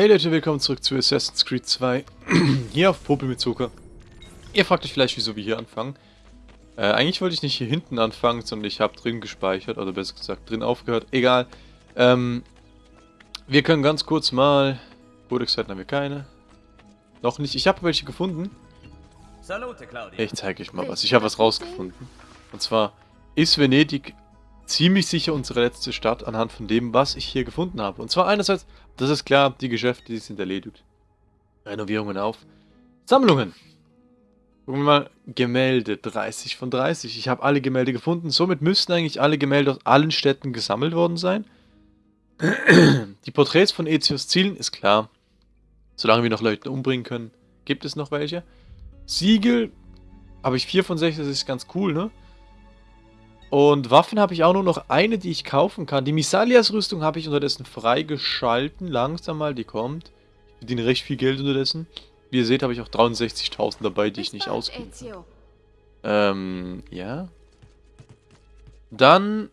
Hey Leute, willkommen zurück zu Assassin's Creed 2. hier auf Popel mit Zucker. Ihr fragt euch vielleicht, wieso wir hier anfangen. Äh, eigentlich wollte ich nicht hier hinten anfangen, sondern ich habe drin gespeichert, oder besser gesagt drin aufgehört. Egal. Ähm, wir können ganz kurz mal... Codex-Seiten haben wir keine. Noch nicht. Ich habe welche gefunden. Ich zeige euch mal was. Ich habe was rausgefunden. Und zwar ist Venedig ziemlich sicher unsere letzte Stadt anhand von dem, was ich hier gefunden habe. Und zwar einerseits, das ist klar, die Geschäfte, die sind erledigt. Renovierungen auf. Sammlungen. Gucken wir mal, Gemälde, 30 von 30. Ich habe alle Gemälde gefunden. Somit müssten eigentlich alle Gemälde aus allen Städten gesammelt worden sein. Die Porträts von Ezios Zielen ist klar. Solange wir noch Leute umbringen können, gibt es noch welche. Siegel habe ich 4 von 6, das ist ganz cool, ne? Und Waffen habe ich auch nur noch eine, die ich kaufen kann. Die Misalias-Rüstung habe ich unterdessen freigeschalten. Langsam mal, die kommt. Ich verdiene recht viel Geld unterdessen. Wie ihr seht, habe ich auch 63.000 dabei, die ich nicht ausgebe. Ähm, ja. Dann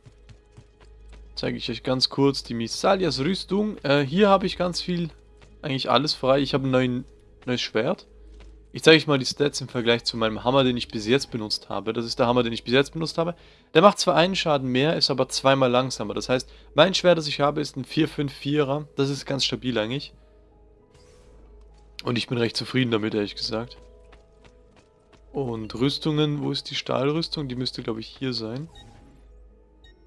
zeige ich euch ganz kurz die Misalias-Rüstung. Äh, hier habe ich ganz viel, eigentlich alles frei. Ich habe ein neues Schwert. Ich zeige euch mal die Stats im Vergleich zu meinem Hammer, den ich bis jetzt benutzt habe. Das ist der Hammer, den ich bis jetzt benutzt habe. Der macht zwar einen Schaden mehr, ist aber zweimal langsamer. Das heißt, mein Schwert, das ich habe, ist ein 4-5-4er. Das ist ganz stabil eigentlich. Und ich bin recht zufrieden damit, ehrlich gesagt. Und Rüstungen, wo ist die Stahlrüstung? Die müsste, glaube ich, hier sein.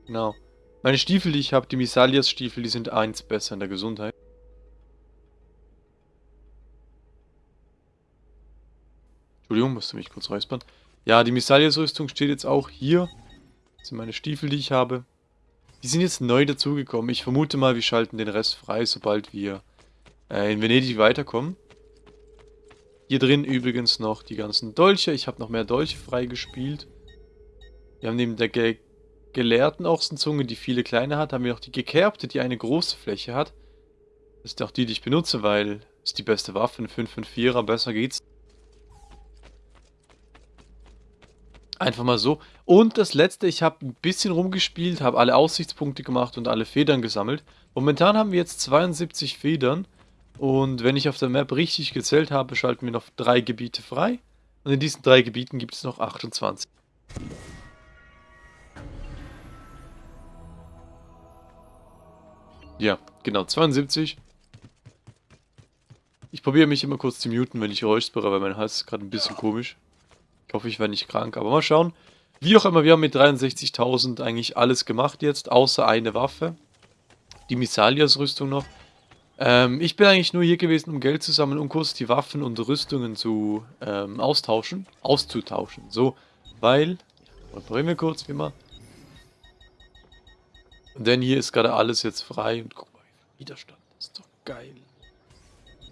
Genau. Meine Stiefel, die ich habe, die Misalias-Stiefel, die sind eins besser in der Gesundheit. Entschuldigung, musste mich kurz räuspern. Ja, die Misalias-Rüstung steht jetzt auch hier. Das sind meine Stiefel, die ich habe. Die sind jetzt neu dazugekommen. Ich vermute mal, wir schalten den Rest frei, sobald wir äh, in Venedig weiterkommen. Hier drin übrigens noch die ganzen Dolche. Ich habe noch mehr Dolche freigespielt. Wir haben neben der ge gelehrten Ochsenzunge, die viele kleine hat, haben wir noch die gekerbte, die eine große Fläche hat. Das ist auch die, die ich benutze, weil es die beste Waffe, ein 554er, besser geht's. Einfach mal so. Und das letzte, ich habe ein bisschen rumgespielt, habe alle Aussichtspunkte gemacht und alle Federn gesammelt. Momentan haben wir jetzt 72 Federn. Und wenn ich auf der Map richtig gezählt habe, schalten wir noch drei Gebiete frei. Und in diesen drei Gebieten gibt es noch 28. Ja, genau, 72. Ich probiere mich immer kurz zu muten, wenn ich räuspere, weil mein Hals ist gerade ein bisschen komisch. Ich hoffe, ich werde nicht krank, aber mal schauen. Wie auch immer, wir haben mit 63.000 eigentlich alles gemacht jetzt, außer eine Waffe. Die Misalias-Rüstung noch. Ähm, ich bin eigentlich nur hier gewesen, um Geld zu sammeln, um kurz die Waffen und Rüstungen zu ähm, austauschen. Auszutauschen. So, weil... Reparieren wir kurz, wie immer. Denn hier ist gerade alles jetzt frei. Und guck mal, Widerstand. Ist doch geil.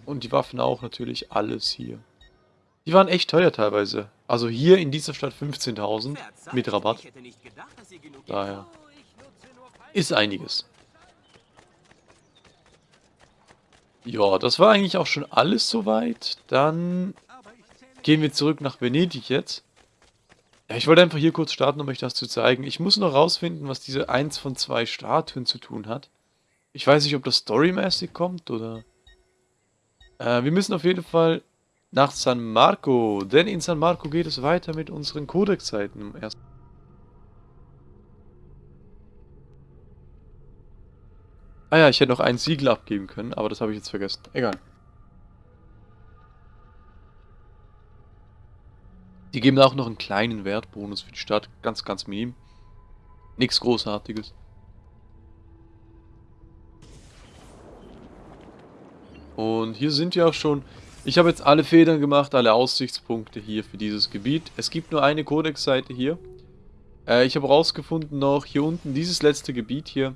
Und die Waffen auch natürlich, alles hier. Die waren echt teuer teilweise. Also hier in dieser Stadt 15.000 mit Rabatt. Daher ist einiges. Ja, das war eigentlich auch schon alles soweit. Dann gehen wir zurück nach Venedig jetzt. Ja, ich wollte einfach hier kurz starten, um euch das zu zeigen. Ich muss noch rausfinden, was diese 1 von 2 Statuen zu tun hat. Ich weiß nicht, ob das storymäßig kommt oder... Äh, wir müssen auf jeden Fall nach San Marco, denn in San Marco geht es weiter mit unseren Codex-Zeiten. Ah ja, ich hätte noch ein Siegel abgeben können, aber das habe ich jetzt vergessen. Egal. Die geben auch noch einen kleinen Wertbonus für die Stadt. Ganz, ganz minim. Nichts Großartiges. Und hier sind wir auch schon ich habe jetzt alle Federn gemacht, alle Aussichtspunkte hier für dieses Gebiet. Es gibt nur eine Codex-Seite hier. Äh, ich habe rausgefunden noch, hier unten, dieses letzte Gebiet hier,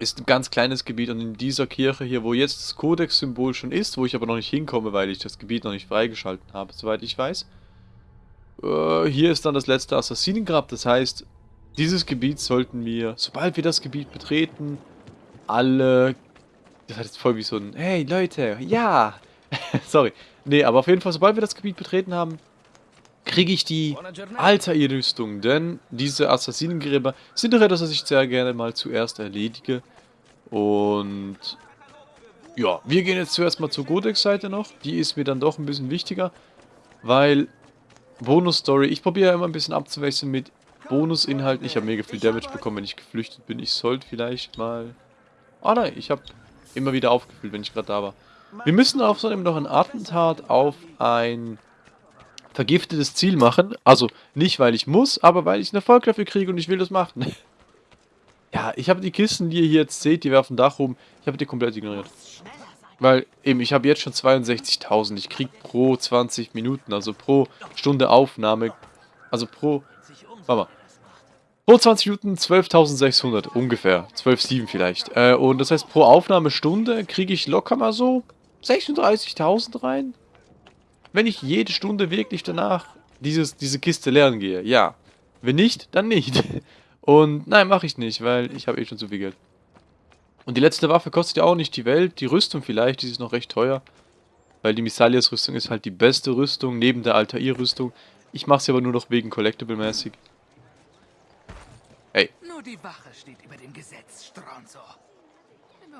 ist ein ganz kleines Gebiet und in dieser Kirche hier, wo jetzt das Codex-Symbol schon ist, wo ich aber noch nicht hinkomme, weil ich das Gebiet noch nicht freigeschalten habe, soweit ich weiß. Äh, hier ist dann das letzte Assassinengrab, das heißt, dieses Gebiet sollten wir, sobald wir das Gebiet betreten, alle... Das hat jetzt voll wie so ein, hey Leute, ja, Sorry. Nee, aber auf jeden Fall, sobald wir das Gebiet betreten haben, kriege ich die Altair-Rüstung. Denn diese Assassinengräber sind doch etwas, was ich sehr gerne mal zuerst erledige. Und ja, wir gehen jetzt zuerst mal zur Codex-Seite noch. Die ist mir dann doch ein bisschen wichtiger, weil Bonus-Story, ich probiere ja immer ein bisschen abzuwechseln mit Bonusinhalten. Ich habe mega viel Damage bekommen, wenn ich geflüchtet bin. Ich sollte vielleicht mal... Ah nein, ich habe immer wieder aufgefüllt, wenn ich gerade da war. Wir müssen außerdem noch ein Attentat auf ein vergiftetes Ziel machen. Also nicht, weil ich muss, aber weil ich einen Erfolg dafür kriege und ich will das machen. ja, ich habe die Kisten, die ihr hier jetzt seht, die werfen Dach rum. Ich habe die komplett ignoriert. Weil eben, ich habe jetzt schon 62.000. Ich kriege pro 20 Minuten, also pro Stunde Aufnahme, also pro, warte mal, pro 20 Minuten 12.600 ungefähr. 12,7 vielleicht. Äh, und das heißt, pro Aufnahmestunde kriege ich locker mal so 36.000 rein. Wenn ich jede Stunde wirklich danach dieses, diese Kiste lernen gehe, ja. Wenn nicht, dann nicht. Und nein, mache ich nicht, weil ich habe eh schon zu viel Geld. Und die letzte Waffe kostet ja auch nicht die Welt. Die Rüstung vielleicht, die ist noch recht teuer. Weil die Misalias-Rüstung ist halt die beste Rüstung, neben der Altair-Rüstung. Ich mache sie aber nur noch wegen Collectible-mäßig. Hey. Nur die Wache steht über dem Gesetz, Stronzo.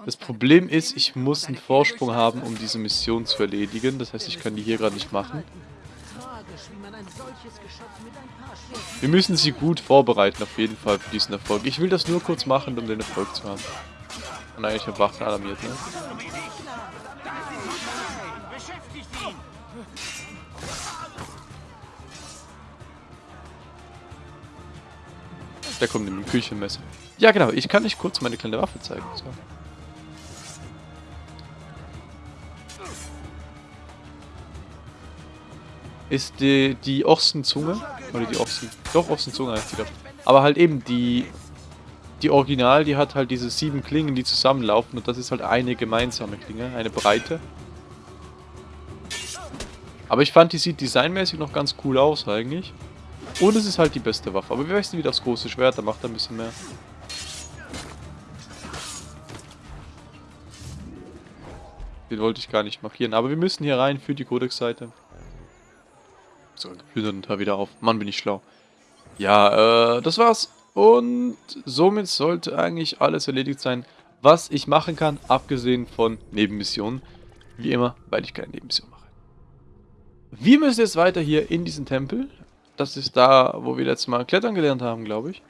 Das Problem ist, ich muss einen Vorsprung haben, um diese Mission zu erledigen. Das heißt, ich kann die hier gerade nicht machen. Wir müssen sie gut vorbereiten, auf jeden Fall, für diesen Erfolg. Ich will das nur kurz machen, um den Erfolg zu haben. Nein, ich habe Wachen alarmiert, ne? Da kommt ein Küchenmesser. Ja, genau. Ich kann euch kurz meine kleine Waffe zeigen. So. Ist die, die Ochsenzunge. Oder die Ochsen. Doch, Ochsenzunge heißt die doch. Aber halt eben die. Die Original, die hat halt diese sieben Klingen, die zusammenlaufen. Und das ist halt eine gemeinsame Klinge. Eine breite. Aber ich fand, die sieht designmäßig noch ganz cool aus eigentlich. Und es ist halt die beste Waffe. Aber wir wechseln wieder das große Schwert, da macht er ein bisschen mehr. Den wollte ich gar nicht markieren. Aber wir müssen hier rein für die Codex-Seite. So, geplündert da wieder auf. Mann, bin ich schlau. Ja, äh, das war's. Und somit sollte eigentlich alles erledigt sein, was ich machen kann, abgesehen von Nebenmissionen. Wie immer, weil ich keine Nebenmission mache. Wir müssen jetzt weiter hier in diesen Tempel. Das ist da, wo wir letztes Mal klettern gelernt haben, glaube ich.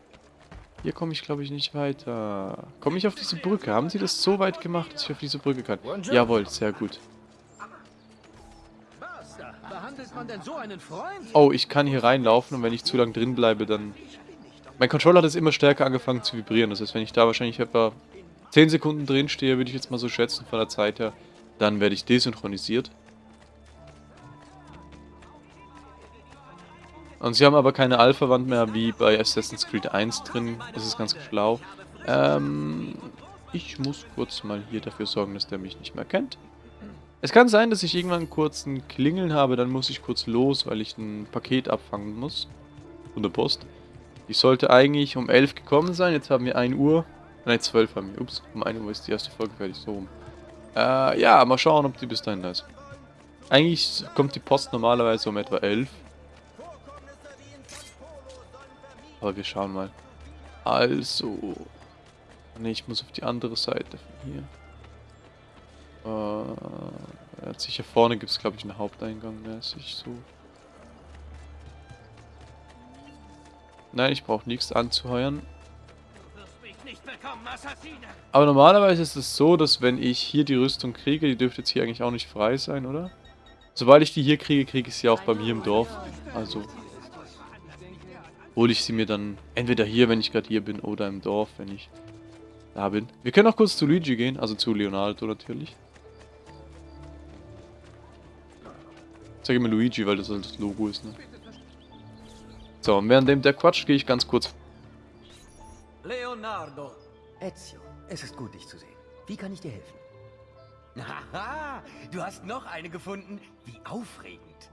Hier komme ich, glaube ich, nicht weiter. Komme ich auf diese Brücke? Haben sie das so weit gemacht, dass ich auf diese Brücke kann? Jawohl, sehr gut. Oh, ich kann hier reinlaufen und wenn ich zu lang drin bleibe, dann... Mein Controller hat jetzt immer stärker angefangen zu vibrieren. Das heißt, wenn ich da wahrscheinlich etwa 10 Sekunden drin stehe, würde ich jetzt mal so schätzen von der Zeit her, dann werde ich desynchronisiert. Und sie haben aber keine Alpha-Wand mehr wie bei Assassin's Creed 1 drin. Das ist ganz schlau. Ähm, ich muss kurz mal hier dafür sorgen, dass der mich nicht mehr kennt. Es kann sein, dass ich irgendwann kurz ein Klingeln habe, dann muss ich kurz los, weil ich ein Paket abfangen muss. Von der Post. Die sollte eigentlich um 11 gekommen sein, jetzt haben wir 1 Uhr. Nein, 12 haben wir. Ups, um 1 Uhr ist die erste Folge fertig, so rum. Äh, ja, mal schauen, ob die bis dahin da ist. Eigentlich kommt die Post normalerweise um etwa 11. Aber wir schauen mal. Also. Ne, ich muss auf die andere Seite von hier. Äh, sicher vorne gibt es, glaube ich, einen Haupteingang mäßig so. Nein, ich brauche nichts anzuheuern. Aber normalerweise ist es so, dass wenn ich hier die Rüstung kriege, die dürfte jetzt hier eigentlich auch nicht frei sein, oder? Sobald ich die hier kriege, kriege ich sie auch bei mir im Dorf. Also hole ich sie mir dann entweder hier, wenn ich gerade hier bin, oder im Dorf, wenn ich da bin. Wir können auch kurz zu Luigi gehen, also zu Leonardo natürlich. Ich sage immer Luigi, weil das halt das Logo ist, ne? So, und während dem der Quatsch gehe ich ganz kurz. Leonardo. Ezio, es ist gut, dich zu sehen. Wie kann ich dir helfen? Haha, du hast noch eine gefunden. Wie aufregend.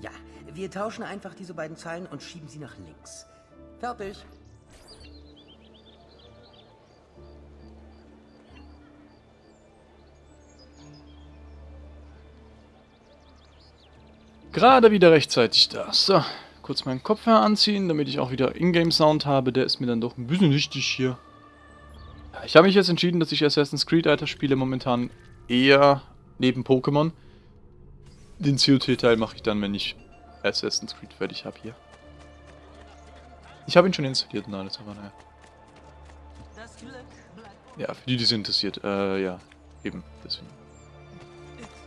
Ja, wir tauschen einfach diese beiden Zeilen und schieben sie nach links. Fertig. Gerade wieder rechtzeitig da. So, kurz meinen Kopfhörer anziehen, damit ich auch wieder Ingame-Sound habe. Der ist mir dann doch ein bisschen wichtig hier. ich habe mich jetzt entschieden, dass ich Assassin's Creed weiterspiele momentan eher neben Pokémon. Den COT-Teil mache ich dann, wenn ich Assassin's Creed fertig habe hier. Ich habe ihn schon installiert und alles, aber naja. Ja, für die, die sind interessiert. Äh, ja, eben, deswegen.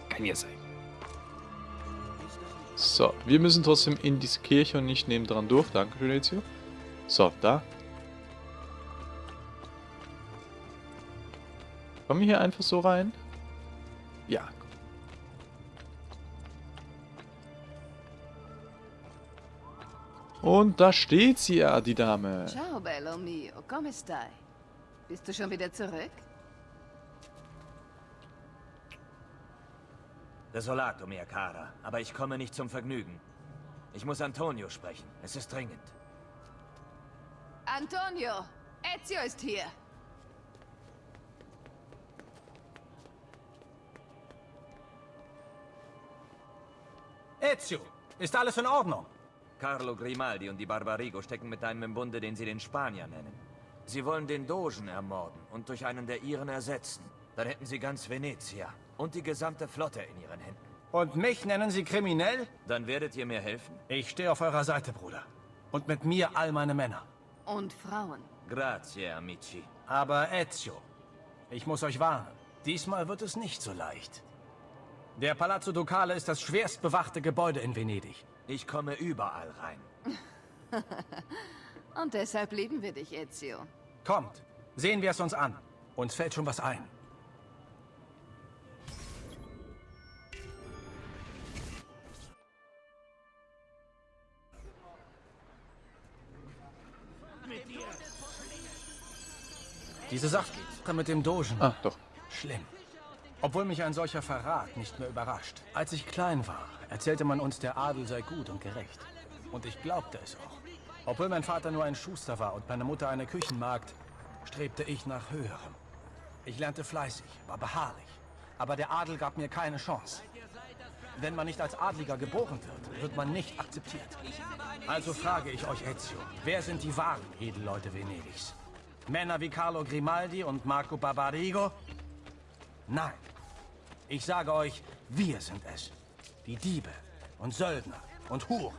Kann ja sein. So, wir müssen trotzdem in diese Kirche und nicht nebendran durch. Dankeschön, Ezio. So, da. Kommen wir hier einfach so rein? Ja. Und da steht sie ja, die Dame. Ciao, bello mio. Come stai? Bist du schon wieder zurück? Desolato, mia cara. Aber ich komme nicht zum Vergnügen. Ich muss Antonio sprechen. Es ist dringend. Antonio, Ezio ist hier. Ezio, ist alles in Ordnung? Carlo Grimaldi und die Barbarigo stecken mit einem im Bunde, den sie den Spanier nennen. Sie wollen den Dogen ermorden und durch einen der ihren ersetzen. Dann hätten sie ganz Venezia und die gesamte Flotte in ihren Händen. Und mich nennen Sie kriminell? Dann werdet ihr mir helfen? Ich stehe auf eurer Seite, Bruder. Und mit mir all meine Männer. Und Frauen. Grazie, amici. Aber Ezio, ich muss euch warnen. Diesmal wird es nicht so leicht. Der Palazzo Ducale ist das schwerst bewachte Gebäude in Venedig. Ich komme überall rein. Und deshalb lieben wir dich, Ezio. Kommt, sehen wir es uns an. Uns fällt schon was ein. Diese Sache mit dem Dogen. Ah, doch. Schlimm. Obwohl mich ein solcher Verrat nicht mehr überrascht. Als ich klein war, erzählte man uns, der Adel sei gut und gerecht. Und ich glaubte es auch. Obwohl mein Vater nur ein Schuster war und meine Mutter eine Küchenmagd, strebte ich nach Höherem. Ich lernte fleißig, war beharrlich. Aber der Adel gab mir keine Chance. Wenn man nicht als Adliger geboren wird, wird man nicht akzeptiert. Also frage ich euch, Ezio, wer sind die wahren Edelleute Venedigs? Männer wie Carlo Grimaldi und Marco Barbarigo? Nein. Ich sage euch, wir sind es. Die Diebe und Söldner und Huren.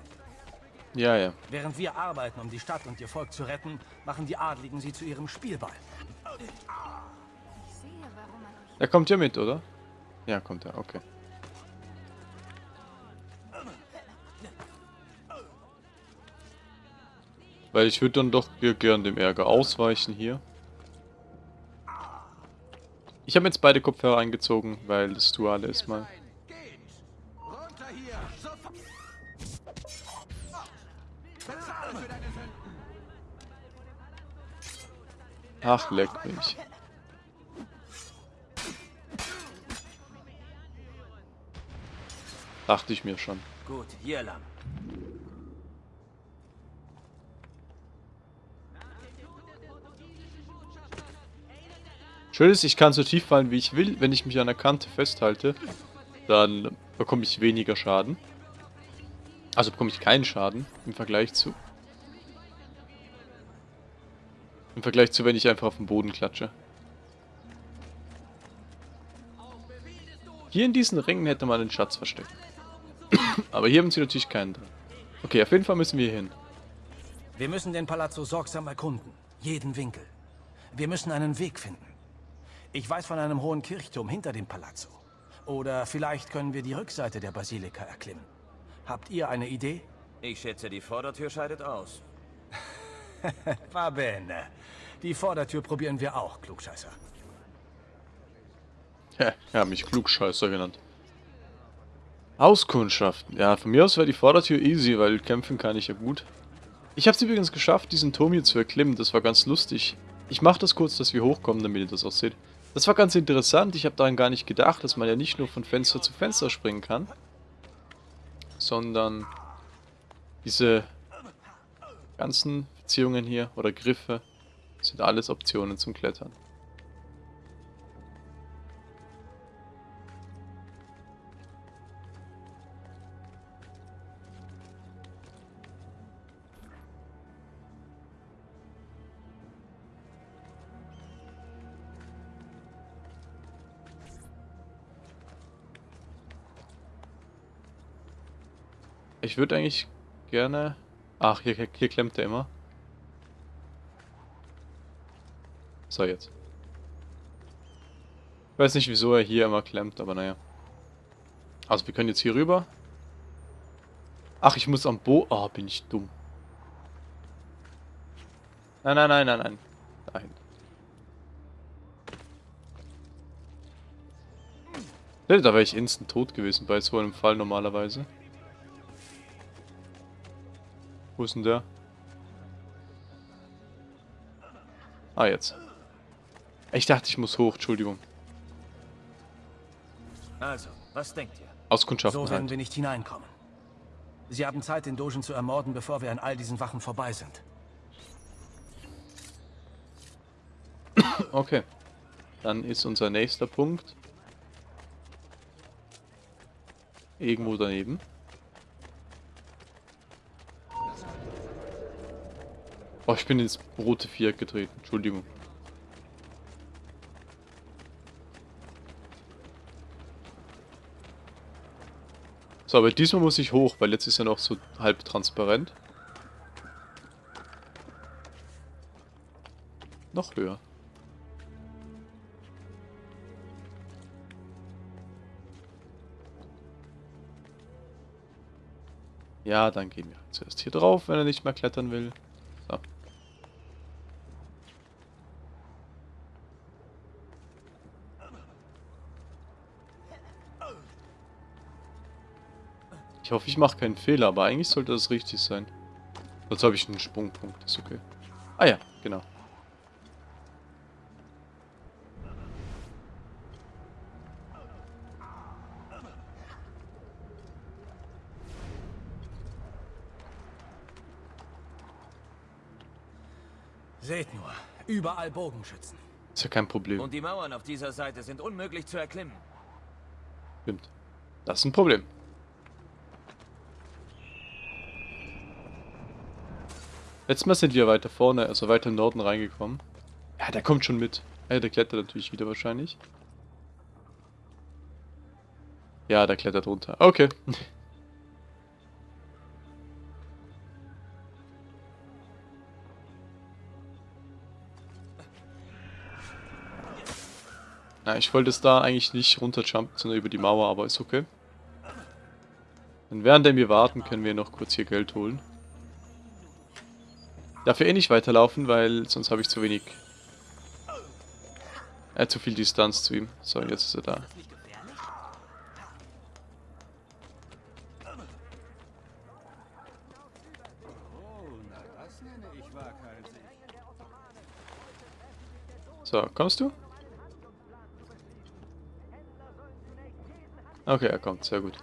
Ja, ja. Während wir arbeiten, um die Stadt und ihr Volk zu retten, machen die Adligen sie zu ihrem Spielball. Er kommt ja mit, oder? Ja, kommt er, okay. Weil ich würde dann doch gern dem Ärger ausweichen hier. Ich habe jetzt beide Kopfhörer eingezogen, weil das Duale ist mal. Ach, leck mich. Dachte ich mir schon. Gut, hier lang. Schön ist, ich kann so tief fallen, wie ich will. Wenn ich mich an der Kante festhalte, dann bekomme ich weniger Schaden. Also bekomme ich keinen Schaden im Vergleich zu... Im Vergleich zu, wenn ich einfach auf den Boden klatsche. Hier in diesen Ringen hätte man den Schatz versteckt. Aber hier haben sie natürlich keinen drin. Okay, auf jeden Fall müssen wir hin. Wir müssen den Palazzo sorgsam erkunden. Jeden Winkel. Wir müssen einen Weg finden. Ich weiß von einem hohen Kirchturm hinter dem Palazzo. Oder vielleicht können wir die Rückseite der Basilika erklimmen. Habt ihr eine Idee? Ich schätze, die Vordertür scheidet aus. Va bene. Die Vordertür probieren wir auch, Klugscheißer. Ja, er hat mich Klugscheißer genannt. Auskundschaften. Ja, von mir aus wäre die Vordertür easy, weil kämpfen kann ich ja gut. Ich habe es übrigens geschafft, diesen Turm hier zu erklimmen. Das war ganz lustig. Ich mache das kurz, dass wir hochkommen, damit ihr das auch seht. Das war ganz interessant. Ich habe daran gar nicht gedacht, dass man ja nicht nur von Fenster zu Fenster springen kann. Sondern diese ganzen Beziehungen hier oder Griffe sind alles Optionen zum Klettern. Ich würde eigentlich gerne... Ach, hier, hier klemmt er immer. So, jetzt. Ich weiß nicht, wieso er hier immer klemmt, aber naja. Also, wir können jetzt hier rüber. Ach, ich muss am Bo... Ah, oh, bin ich dumm. Nein, nein, nein, nein, nein. Nein. Da wäre ich instant tot gewesen bei so einem Fall normalerweise. Wo ist denn der? Ah, jetzt. Ich dachte, ich muss hoch, Entschuldigung. Also, was denkt ihr? Auskundschaften So werden halt. wir nicht hineinkommen. Sie haben Zeit, den Dogen zu ermorden, bevor wir an all diesen Wachen vorbei sind. Okay. Dann ist unser nächster Punkt irgendwo daneben. Oh, ich bin ins rote Viereck getreten. Entschuldigung. So, aber diesmal muss ich hoch, weil jetzt ist ja noch so halb transparent. Noch höher. Ja, dann gehen wir zuerst hier drauf, wenn er nicht mehr klettern will. So. Ich hoffe, ich mache keinen Fehler, aber eigentlich sollte das richtig sein. Sonst habe ich einen Sprungpunkt, ist okay. Ah ja, genau. Seht nur, überall Bogenschützen. Ist ja kein Problem. Und die Mauern auf dieser Seite sind unmöglich zu erklimmen. Stimmt. Das ist ein Problem. Letztes Mal sind wir weiter vorne, also weiter im Norden reingekommen. Ja, der kommt schon mit. Ja, der klettert natürlich wieder wahrscheinlich. Ja, der klettert runter. Okay. Na, ich wollte es da eigentlich nicht runterjumpen, sondern über die Mauer, aber ist okay. Und während wir warten, können wir noch kurz hier Geld holen. Darf eh nicht weiterlaufen, weil sonst habe ich zu wenig... Äh, zu viel Distanz zu ihm. So, jetzt ist er da. So, kommst du? Okay, er kommt, sehr gut.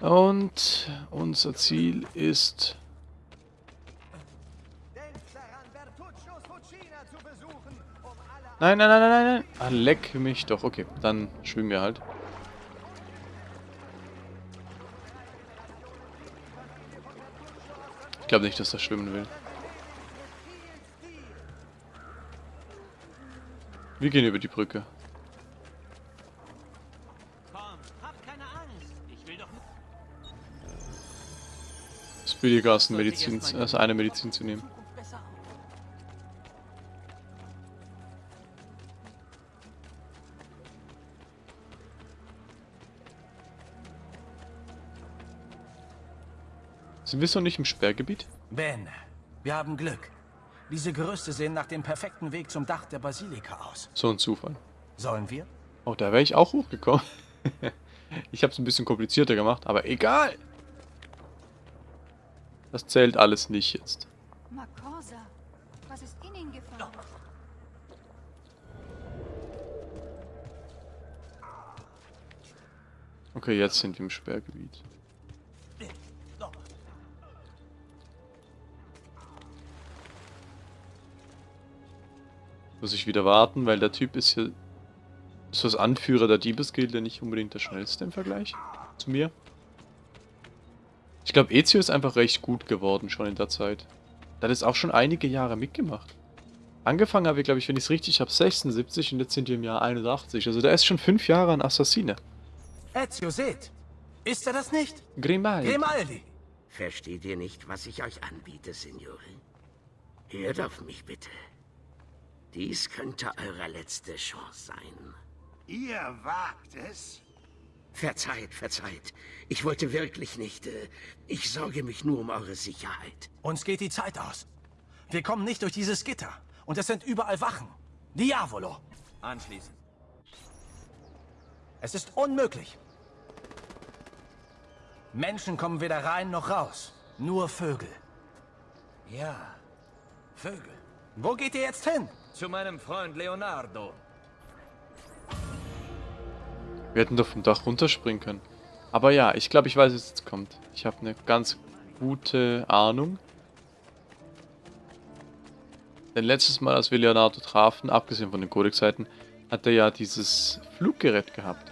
Und unser Ziel ist... Nein, nein, nein, nein, nein. Ah, leck mich doch. Okay, dann schwimmen wir halt. Ich glaube nicht, dass er schwimmen will. Wir gehen über die Brücke. Ein Medizin, als eine Medizin zu nehmen. Sind wir so nicht im Sperrgebiet? Ben, wir haben Glück. Diese Gerüste sehen nach dem perfekten Weg zum Dach der Basilika aus. So ein Zufall. Sollen wir? Oh, da wäre ich auch hochgekommen. ich habe es ein bisschen komplizierter gemacht, aber egal. Das zählt alles nicht jetzt. Makosa, was ist in ihn gefahren? Okay, jetzt sind wir im Sperrgebiet. Muss ich wieder warten, weil der Typ ist hier... Ist das Anführer der Diebesgilde nicht unbedingt der schnellste im Vergleich zu mir? Ich glaube, Ezio ist einfach recht gut geworden schon in der Zeit. Der hat es auch schon einige Jahre mitgemacht. Angefangen habe ich, glaube ich, wenn ich es richtig habe, 76 und jetzt sind wir im Jahr 81. Also der ist schon fünf Jahre ein Assassine. Ezio, seht! Ist er das nicht? Grimaldi. Grimaldi! Versteht ihr nicht, was ich euch anbiete, Signore? Hört auf mich bitte. Dies könnte eure letzte Chance sein. Ihr wagt es? Verzeiht, verzeiht. Ich wollte wirklich nicht. Äh, ich sorge mich nur um eure Sicherheit. Uns geht die Zeit aus. Wir kommen nicht durch dieses Gitter. Und es sind überall Wachen. Diavolo! Anschließen. Es ist unmöglich. Menschen kommen weder rein noch raus. Nur Vögel. Ja, Vögel. Wo geht ihr jetzt hin? Zu meinem Freund Leonardo. Wir hätten doch vom Dach runterspringen können. Aber ja, ich glaube, ich weiß, was jetzt kommt. Ich habe eine ganz gute Ahnung. Denn letztes Mal, als wir Leonardo trafen, abgesehen von den Codex-Seiten, hat er ja dieses Fluggerät gehabt.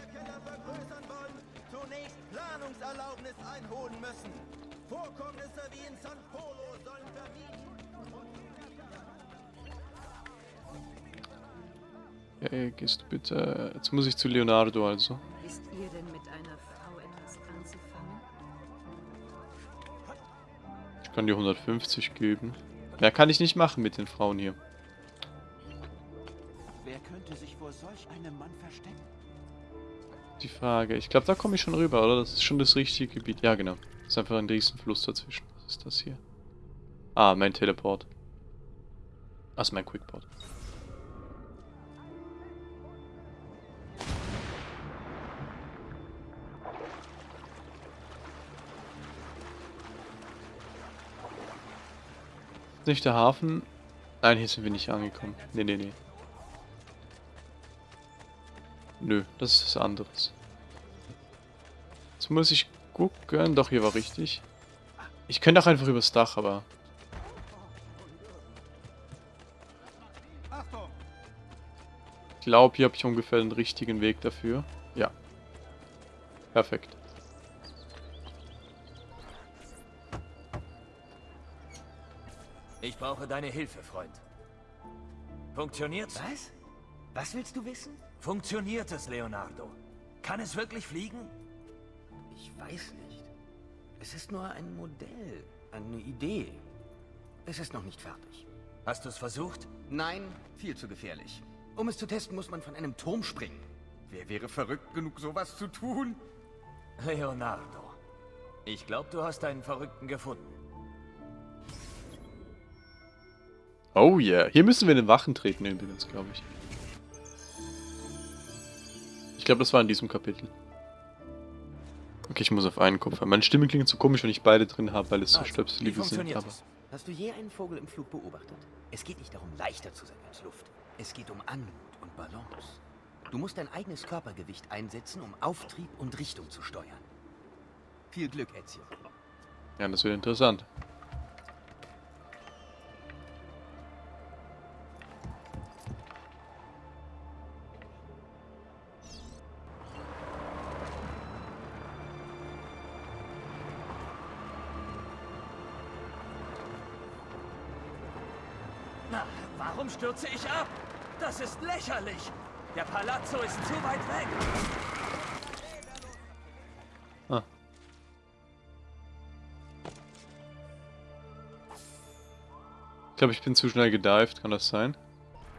Hey, gehst du bitte... Jetzt muss ich zu Leonardo also. Wisst ihr denn mit einer Frau etwas anzufangen? Ich kann dir 150 geben. Mehr kann ich nicht machen mit den Frauen hier. Wer könnte sich vor solch einem Mann verstecken? Die Frage. Ich glaube, da komme ich schon rüber, oder? Das ist schon das richtige Gebiet. Ja, genau. Das ist einfach ein Riesenfluss dazwischen. Was ist das hier? Ah, mein Teleport. Also mein Quickport. Nicht der Hafen? Nein, hier sind wir nicht angekommen. Nee, nee, nee. Nö, das ist was anderes. Jetzt muss ich gucken. Doch, hier war richtig. Ich könnte auch einfach übers Dach, aber... Ich glaube, hier habe ich ungefähr den richtigen Weg dafür. Ja. Perfekt. Brauche deine Hilfe, Freund. Funktioniert's? Was? Was willst du wissen? Funktioniert es, Leonardo? Kann es wirklich fliegen? Ich weiß nicht. Es ist nur ein Modell, eine Idee. Es ist noch nicht fertig. Hast du es versucht? Nein, viel zu gefährlich. Um es zu testen, muss man von einem Turm springen. Wer wäre verrückt genug, sowas zu tun? Leonardo. Ich glaube, du hast einen Verrückten gefunden. Oh yeah. Hier müssen wir in den Wachen treten übrigens, glaube ich. Ich glaube, das war in diesem Kapitel. Okay, ich muss auf einen Kopf haben. Meine Stimme klingt so komisch, wenn ich beide drin habe, weil es so Also, wie Stöpselige sind. Aber? Hast du je einen Vogel im Flug beobachtet? Es geht nicht darum, leichter zu sein als Luft. Es geht um Anmut und Balance. Du musst dein eigenes Körpergewicht einsetzen, um Auftrieb und Richtung zu steuern. Viel Glück, Ezio. ja, das wird interessant. Na, warum stürze ich ab? Das ist lächerlich. Der Palazzo ist zu weit weg. Ah. Ich glaube, ich bin zu schnell gedived, kann das sein?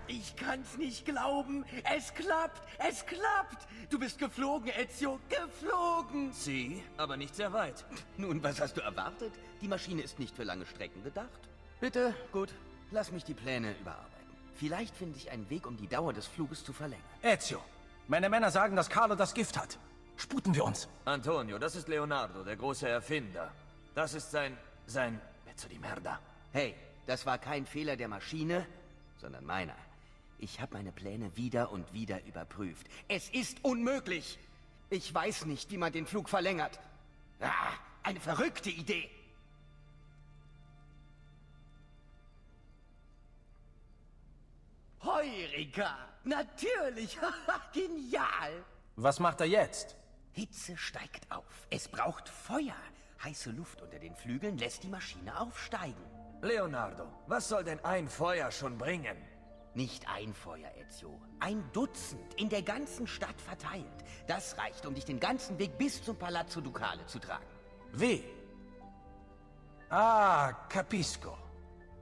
Ich kann's nicht glauben. Es klappt. Es klappt. Du bist geflogen, Ezio. Geflogen. Sie, aber nicht sehr weit. Nun, was hast du erwartet? Die Maschine ist nicht für lange Strecken gedacht. Bitte, gut. Lass mich die Pläne überarbeiten. Vielleicht finde ich einen Weg, um die Dauer des Fluges zu verlängern. Ezio, meine Männer sagen, dass Carlo das Gift hat. Sputen wir uns. Antonio, das ist Leonardo, der große Erfinder. Das ist sein... sein... Pezzo di merda. Hey, das war kein Fehler der Maschine, sondern meiner. Ich habe meine Pläne wieder und wieder überprüft. Es ist unmöglich. Ich weiß nicht, wie man den Flug verlängert. Ah, eine verrückte Idee. Heureka! Natürlich! Genial! Was macht er jetzt? Hitze steigt auf. Es braucht Feuer. Heiße Luft unter den Flügeln lässt die Maschine aufsteigen. Leonardo, was soll denn ein Feuer schon bringen? Nicht ein Feuer, Ezio. Ein Dutzend, in der ganzen Stadt verteilt. Das reicht, um dich den ganzen Weg bis zum Palazzo Ducale zu tragen. Wie? Ah, capisco.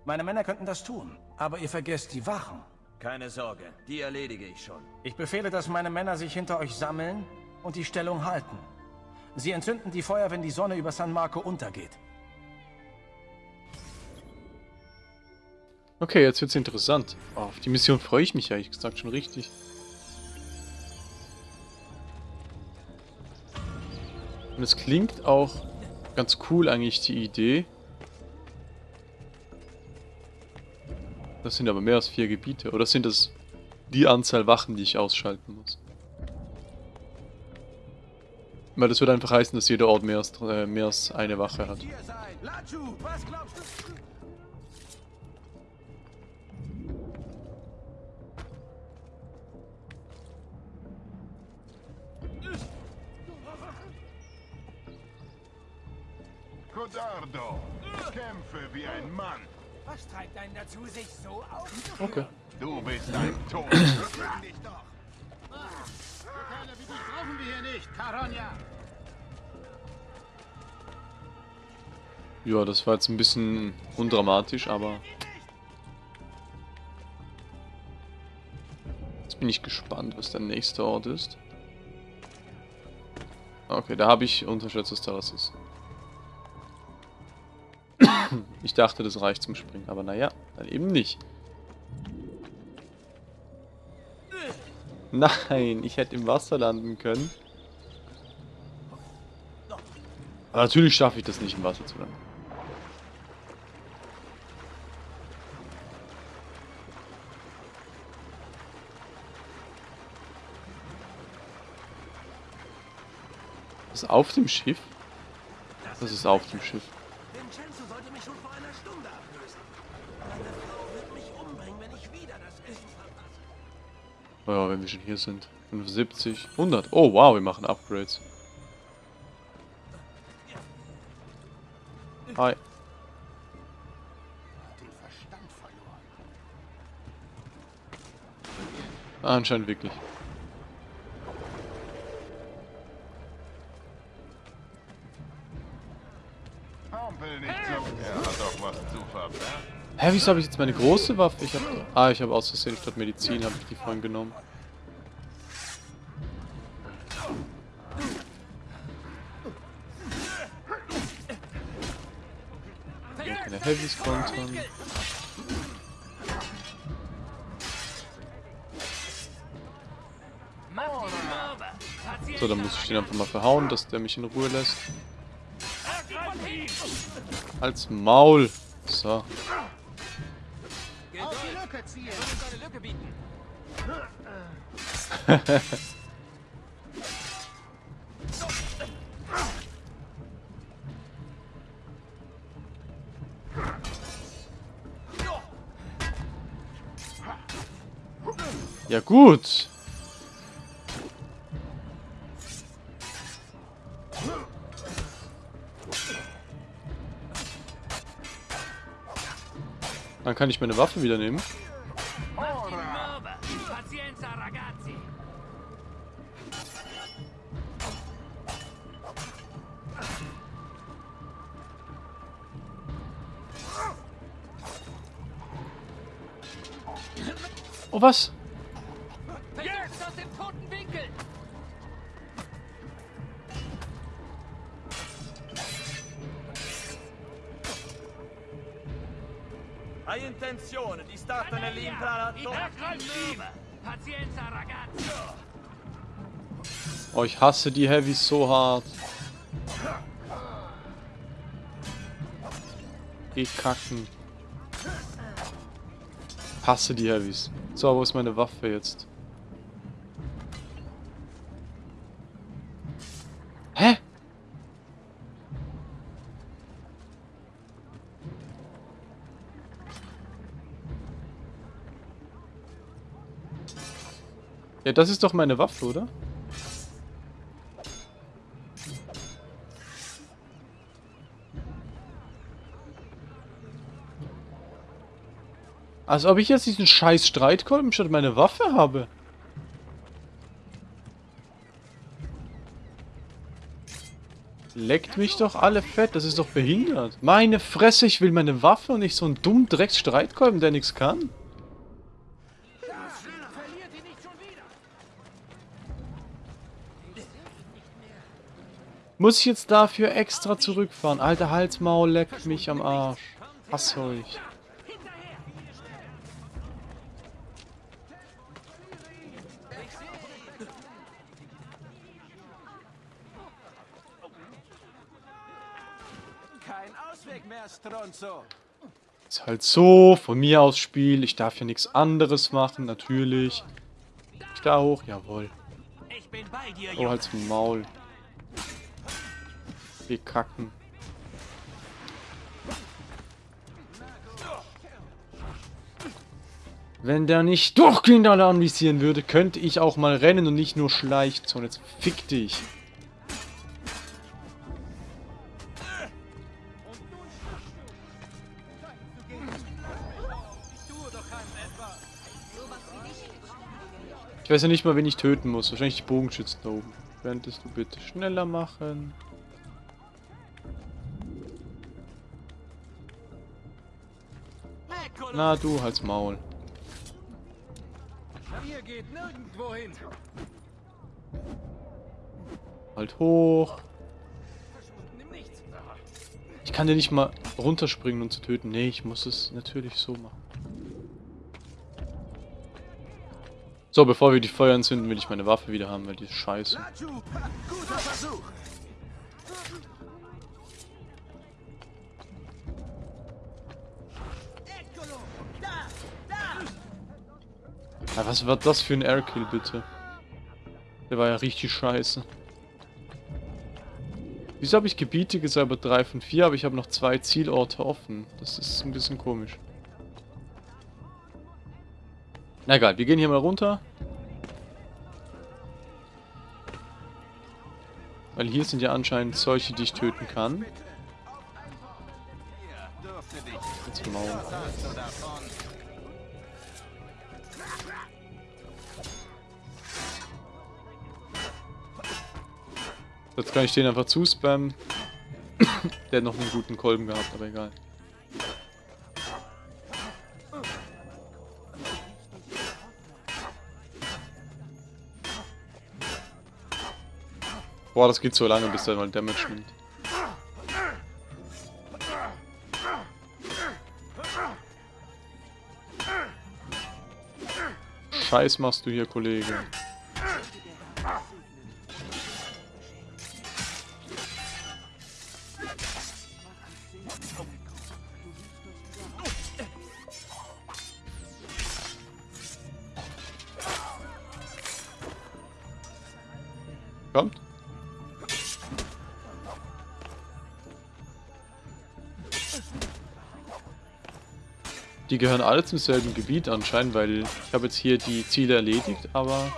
Meine Männer könnten das tun, aber ihr vergesst die Wachen. Keine Sorge, die erledige ich schon. Ich befehle, dass meine Männer sich hinter euch sammeln und die Stellung halten. Sie entzünden die Feuer, wenn die Sonne über San Marco untergeht. Okay, jetzt wird's interessant. Oh, auf die Mission freue ich mich ehrlich gesagt schon richtig. Und es klingt auch ganz cool eigentlich die Idee. Das sind aber mehr als vier Gebiete. Oder sind das die Anzahl Wachen, die ich ausschalten muss? Weil das würde einfach heißen, dass jeder Ort mehr als, äh, mehr als eine Wache hat. Codardo, kämpfe wie ein Mann. Was treibt einen dazu, sich so aufzuführen? Okay. Du bist ein Tod. Bring dich doch. Kerle wie dich brauchen wir hier nicht, Caronia. Ja, das war jetzt ein bisschen undramatisch, aber... Jetzt bin ich gespannt, was der nächste Ort ist. Okay, da habe ich unterschätzt, dass da was ist. Ich dachte, das reicht zum Springen, aber naja, dann eben nicht. Nein, ich hätte im Wasser landen können. Aber natürlich schaffe ich das nicht, im Wasser zu landen. Das ist auf dem Schiff? Das ist auf dem Schiff. Vincenzo sollte mich schon vor einer Stunde ablösen. Meine Frau wird mich umbringen, wenn ich wieder das Essen verpasse. Oh ja, wenn wir schon hier sind. 75, 100. Oh wow, wir machen Upgrades. Hi. Ah, anscheinend wirklich. Hä, wieso habe ich jetzt meine große Waffe? Ich habe... Ah, ich habe aus Versehen statt Medizin, habe ich die vorhin genommen. Keine Heavys kontern. So, dann muss ich den einfach mal verhauen, dass der mich in Ruhe lässt. Als Maul. So. Ja gut. Dann kann ich meine Waffe wieder nehmen. Oh, was? Jetzt aus dem toten Winkel. Hai intenzione di startene lì in palazzo? Pazienza, ragazzi. Oh, ich hasse die Heavys so hart. Geh kacken. Hasse die Heavys. So, wo ist meine Waffe jetzt? Hä? Ja, das ist doch meine Waffe, oder? Als ob ich jetzt diesen scheiß Streitkolben statt meine Waffe habe. Leckt mich doch alle fett, das ist doch behindert. Meine Fresse, ich will meine Waffe und nicht so einen dummen Drecks-Streitkolben, der nichts kann. Muss ich jetzt dafür extra zurückfahren? Alter Halsmaul, leck mich am Arsch. Hass euch. Kein Ausweg mehr, Stronzo. Ist halt so, von mir aus Spiel. Ich darf ja nichts anderes machen, natürlich. Ich da hoch, jawohl. Oh, halt's Maul. Wir kacken. Wenn der nicht durchgehend alle anvisieren würde, könnte ich auch mal rennen und nicht nur schleichen. So, jetzt fick dich. Ich weiß ja nicht mal, wen ich töten muss. Wahrscheinlich die Bogenschützen da oben. Könntest du bitte schneller machen? Na, du halt's Maul. Ihr geht nirgendwo hin. Halt hoch. Ich kann ja nicht mal runterspringen und zu töten. Nee, ich muss es natürlich so machen. So, bevor wir die Feuer entzünden, will ich meine Waffe wieder haben, weil die ist scheiße. Ja, was war das für ein Airkill, bitte? Der war ja richtig scheiße. Wieso habe ich Gebiete gesäubert? 3 von 4, aber ich habe noch zwei Zielorte offen. Das ist ein bisschen komisch. Na egal, wir gehen hier mal runter. Weil hier sind ja anscheinend solche, die ich töten kann. Jetzt Maul. Jetzt kann ich den einfach zuspammen. Der hat noch einen guten Kolben gehabt, aber egal. Boah, das geht so lange, bis der mal Damage nimmt. Scheiß machst du hier, Kollege. Gehören alle zum selben Gebiet anscheinend, weil ich habe jetzt hier die Ziele erledigt, aber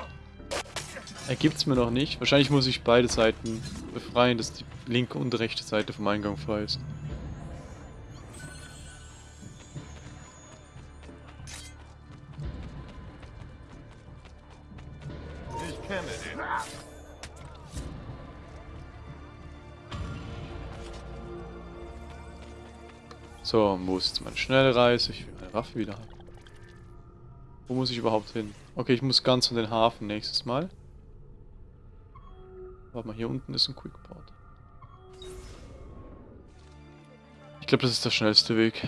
ergibt es mir noch nicht. Wahrscheinlich muss ich beide Seiten befreien, dass die linke und rechte Seite vom Eingang frei ist. So, wo ist jetzt meine Schnellreise? Ich meine Waffe wieder haben. Wo muss ich überhaupt hin? Okay, ich muss ganz in den Hafen nächstes Mal. Warte mal, hier unten ist ein Quickport. Ich glaube, das ist der schnellste Weg.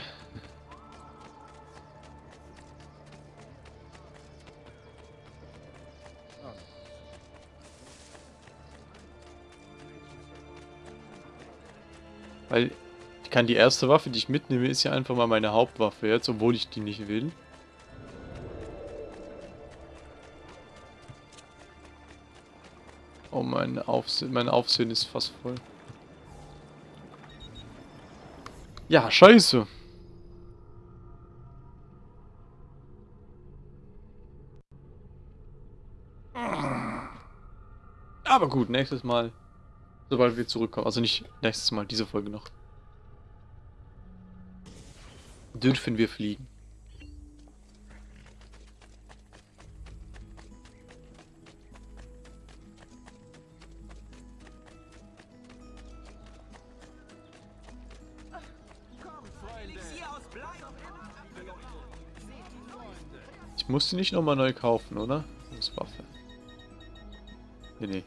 Weil kann die erste Waffe, die ich mitnehme, ist ja einfach mal meine Hauptwaffe jetzt, obwohl ich die nicht will. Oh, mein Aufsehen, mein Aufsehen ist fast voll. Ja, scheiße. Aber gut, nächstes Mal, sobald wir zurückkommen. Also nicht nächstes Mal, diese Folge noch dürfen wir fliegen. Ich muss musste nicht nochmal neu kaufen, oder? Das Waffe. Nee, nee.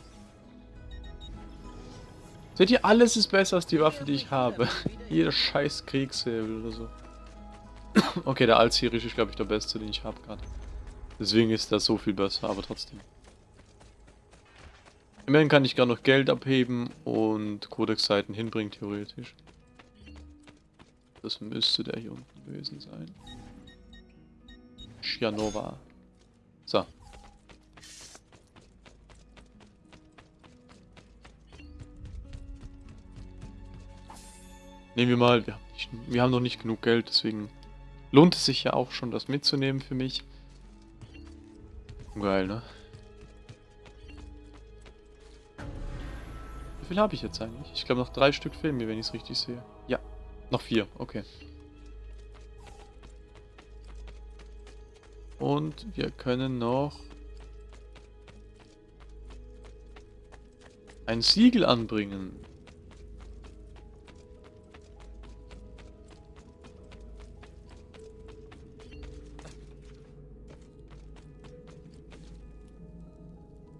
Seht ihr, alles ist besser als die Waffe, die ich habe. Jeder scheiß Kriegshebel oder so. okay, der Alzirisch ist, glaube ich, der beste, den ich habe gerade. Deswegen ist das so viel besser, aber trotzdem. Immerhin kann ich gar noch Geld abheben und Codex-Seiten hinbringen, theoretisch. Das müsste der hier unten gewesen sein. Schianova. So. Nehmen wir mal, wir haben noch nicht genug Geld, deswegen lohnt es sich ja auch schon, das mitzunehmen für mich. Geil, ne? Wie viel habe ich jetzt eigentlich? Ich glaube noch drei Stück fehlen mir, wenn ich es richtig sehe. Ja, noch vier, okay. Und wir können noch ein Siegel anbringen.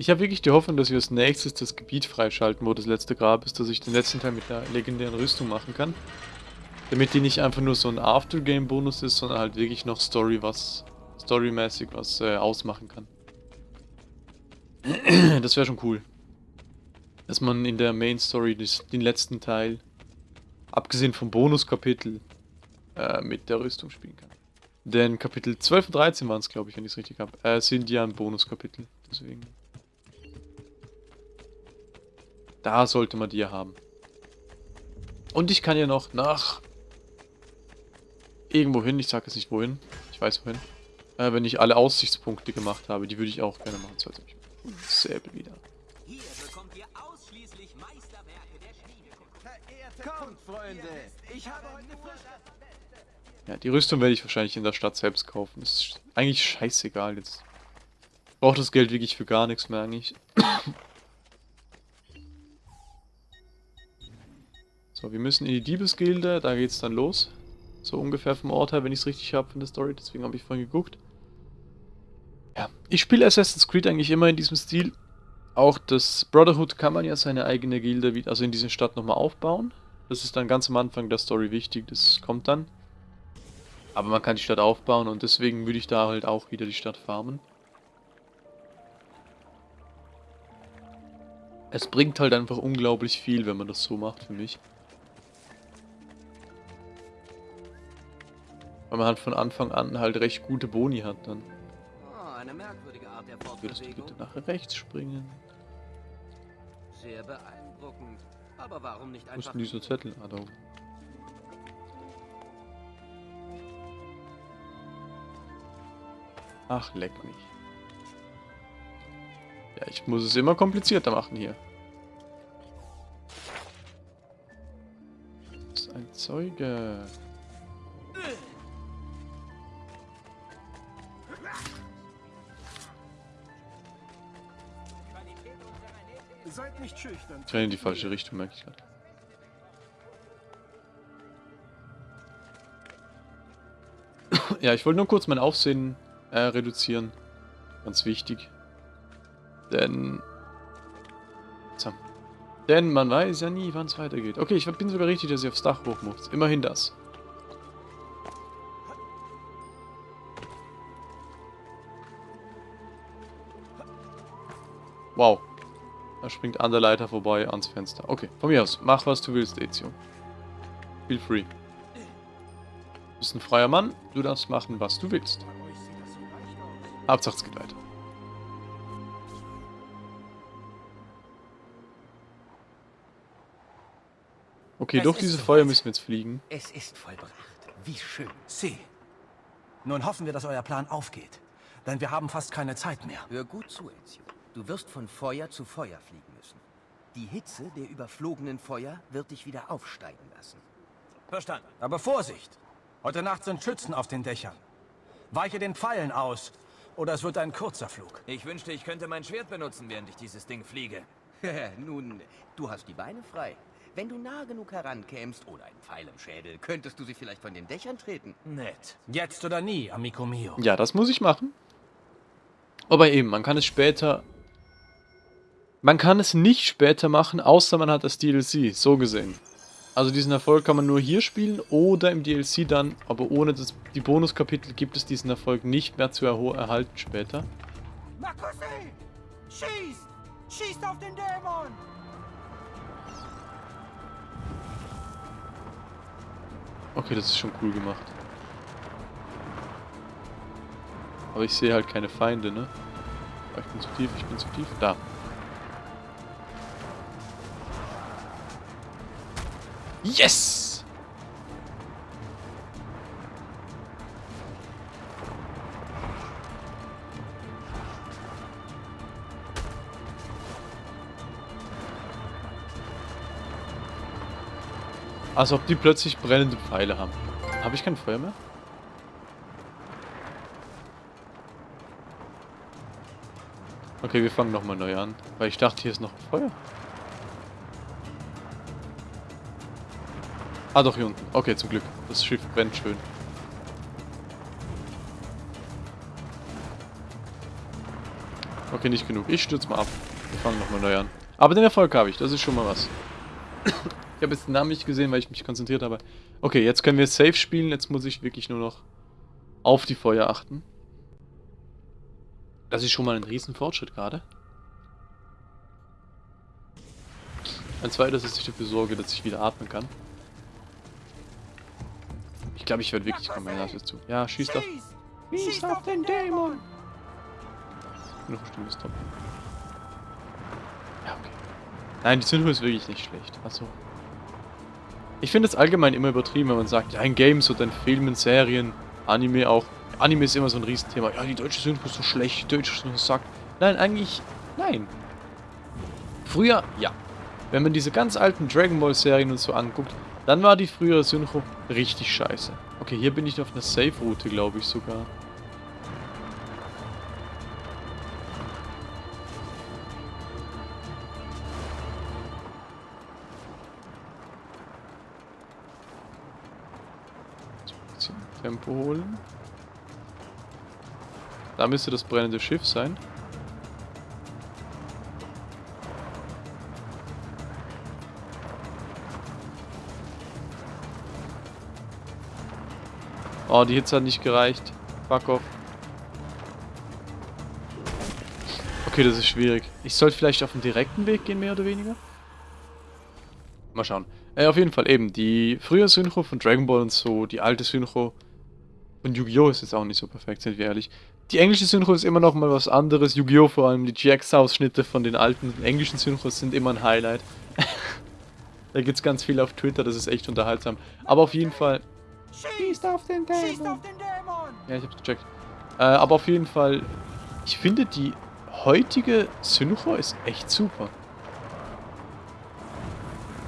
Ich habe wirklich die Hoffnung, dass wir als nächstes das Gebiet freischalten, wo das letzte Grab ist, dass ich den letzten Teil mit der legendären Rüstung machen kann. Damit die nicht einfach nur so ein Aftergame-Bonus ist, sondern halt wirklich noch Story was, storymäßig was äh, ausmachen kann. das wäre schon cool. Dass man in der Main Story des, den letzten Teil, abgesehen vom Bonuskapitel, äh, mit der Rüstung spielen kann. Denn Kapitel 12 und 13 waren es, glaube ich, wenn ich es richtig habe, äh, sind ja ein Bonuskapitel. Deswegen. Da sollte man die ja haben. Und ich kann ja noch nach... Irgendwo hin, ich sage jetzt nicht wohin. Ich weiß wohin. Äh, wenn ich alle Aussichtspunkte gemacht habe, die würde ich auch gerne machen. So, jetzt Säbel wieder. Hier bekommt ihr ausschließlich Meisterwerke der Schmiedekunst. Kommt, Freunde! Ich habe heute Ja, die Rüstung werde ich wahrscheinlich in der Stadt selbst kaufen. Das ist eigentlich scheißegal jetzt. Braucht das Geld wirklich für gar nichts mehr eigentlich. Wir müssen in die Diebesgilde, da geht's dann los. So ungefähr vom Ort her, wenn ich es richtig habe von der Story, deswegen habe ich vorhin geguckt. Ja, ich spiele Assassin's Creed eigentlich immer in diesem Stil. Auch das Brotherhood kann man ja seine eigene Gilde, also in dieser Stadt nochmal aufbauen. Das ist dann ganz am Anfang der Story wichtig, das kommt dann. Aber man kann die Stadt aufbauen und deswegen würde ich da halt auch wieder die Stadt farmen. Es bringt halt einfach unglaublich viel, wenn man das so macht für mich. Weil man halt von Anfang an halt recht gute Boni hat dann. Oh, eine merkwürdige Art der Würdest du bitte nach rechts springen? Sehr beeindruckend. Aber warum nicht Wo ist einfach... denn dieser Zettel? Ah, da oben. Ach, leck mich. Ja, ich muss es immer komplizierter machen hier. Das ist ein Zeuge. Nicht schüchtern. Ich renne in die falsche Richtung, merke ich gerade. ja, ich wollte nur kurz mein Aufsehen äh, reduzieren. Ganz wichtig. Denn... So. Denn man weiß ja nie, wann es weitergeht. Okay, ich bin sogar richtig, dass ich aufs Dach hoch muss. Immerhin das. Wow. Da springt an der Leiter vorbei ans Fenster. Okay, von mir aus. Mach, was du willst, Ezio. Feel free. Du bist ein freier Mann. Du darfst machen, was du willst. Hauptsache, es geht weiter. Okay, Es durch ist diese. Feuer müssen wir jetzt fliegen. Es ist vollbracht. Wie schön. Sie. Nun hoffen wir, dass euer Plan aufgeht. Denn wir haben fast keine Zeit mehr. Hör gut zu, Ezio. Du wirst von Feuer zu Feuer fliegen müssen. Die Hitze der überflogenen Feuer wird dich wieder aufsteigen lassen. Verstanden. Aber Vorsicht! Heute Nacht sind Schützen auf den Dächern. Weiche den Pfeilen aus, oder es wird ein kurzer Flug. Ich wünschte, ich könnte mein Schwert benutzen, während ich dieses Ding fliege. Nun, du hast die Beine frei. Wenn du nah genug herankämst oder ein Pfeil im Schädel, könntest du sie vielleicht von den Dächern treten. Nett. Jetzt oder nie, amico mio. Ja, das muss ich machen. Aber eben, man kann es später... Man kann es nicht später machen, außer man hat das DLC, so gesehen. Also diesen Erfolg kann man nur hier spielen oder im DLC dann, aber ohne das, die Bonuskapitel gibt es diesen Erfolg nicht mehr zu erhalten später. Markussi! Schießt! Schießt auf den Dämon! Okay, das ist schon cool gemacht. Aber ich sehe halt keine Feinde, ne? Ich bin zu tief, ich bin zu tief. Da. Yes! Als ob die plötzlich brennende Pfeile haben. Habe ich kein Feuer mehr? Okay, wir fangen nochmal neu an. Weil ich dachte, hier ist noch Feuer. Ah, doch, hier unten. Okay, zum Glück. Das Schiff brennt schön. Okay, nicht genug. Ich stürze mal ab. Wir fangen nochmal neu an. Aber den Erfolg habe ich. Das ist schon mal was. ich habe jetzt den Namen nicht gesehen, weil ich mich konzentriert habe. Okay, jetzt können wir safe spielen. Jetzt muss ich wirklich nur noch auf die Feuer achten. Das ist schon mal ein riesen Fortschritt gerade. Ein zweites ist, dass ich dafür sorge, dass ich wieder atmen kann. Ich glaube, ich werde wirklich kommen. Ja, zu. Ja, schieß doch. Schießt auf den Dämon! Noch ein Stimme Stop. Ja, okay. Nein, die Zündung ist wirklich nicht schlecht. Also. Ich finde es allgemein immer übertrieben, wenn man sagt, ja, in Games oder in Filmen, Serien, Anime auch. Anime ist immer so ein Riesenthema. Ja, die deutsche Synchro ist so schlecht, die deutsche Synchro sagt. Nein, eigentlich, nein. Früher, ja. Wenn man diese ganz alten Dragon Ball Serien und so anguckt, dann war die frühere Synchro richtig scheiße. Okay, hier bin ich auf einer Safe-Route, glaube ich sogar. Tempo holen. Da müsste das brennende Schiff sein. Oh, die Hitze hat nicht gereicht. Fuck off. Okay, das ist schwierig. Ich sollte vielleicht auf den direkten Weg gehen, mehr oder weniger. Mal schauen. Äh, auf jeden Fall eben, die frühe Synchro von Dragon Ball und so, die alte Synchro und Yu-Gi-Oh! ist jetzt auch nicht so perfekt, sind wir ehrlich. Die englische Synchro ist immer noch mal was anderes. Yu-Gi-Oh! vor allem, die GX-Ausschnitte von den alten englischen Synchros sind immer ein Highlight. da gibt es ganz viel auf Twitter, das ist echt unterhaltsam. Aber auf jeden Fall... Schießt auf den Dämon! Schießt auf den Dämon! Ja, ich hab's gecheckt. Äh, aber auf jeden Fall, ich finde die heutige Synchro ist echt super.